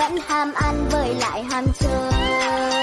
vẫn ham ăn với lại ham chơi.